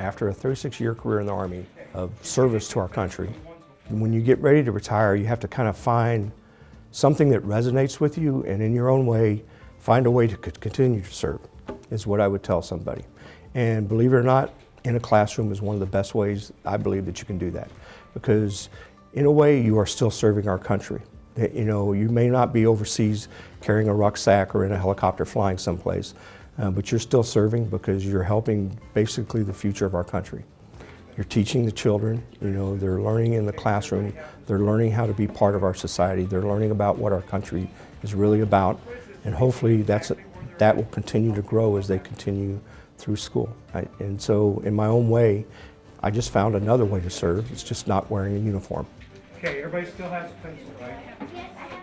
after a 36-year career in the Army of service to our country, when you get ready to retire, you have to kind of find something that resonates with you and in your own way, find a way to continue to serve, is what I would tell somebody. And believe it or not, in a classroom is one of the best ways I believe that you can do that. Because in a way, you are still serving our country. You know, you may not be overseas carrying a rucksack or in a helicopter flying someplace, uh, but you're still serving because you're helping basically the future of our country. You're teaching the children, you know, they're learning in the classroom, they're learning how to be part of our society, they're learning about what our country is really about, and hopefully that's, that will continue to grow as they continue through school. I, and so in my own way, I just found another way to serve, it's just not wearing a uniform. Okay, everybody still has a pencil, right?